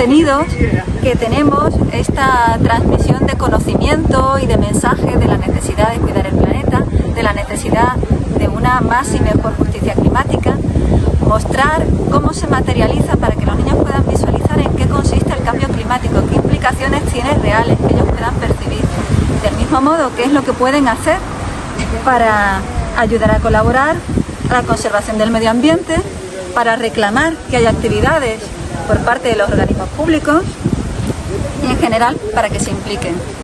sentidos que tenemos esta transmisión de conocimiento y de mensaje de la necesidad de cuidar el planeta, de la necesidad de una más y mejor justicia climática, mostrar cómo se materializa para que los niños puedan visualizar en qué consiste el cambio climático, qué implicaciones tiene reales, que ellos puedan percibir. Del mismo modo, qué es lo que pueden hacer para ayudar a colaborar a la conservación del medio ambiente, para reclamar que haya actividades por parte de los organismos públicos y en general para que se impliquen.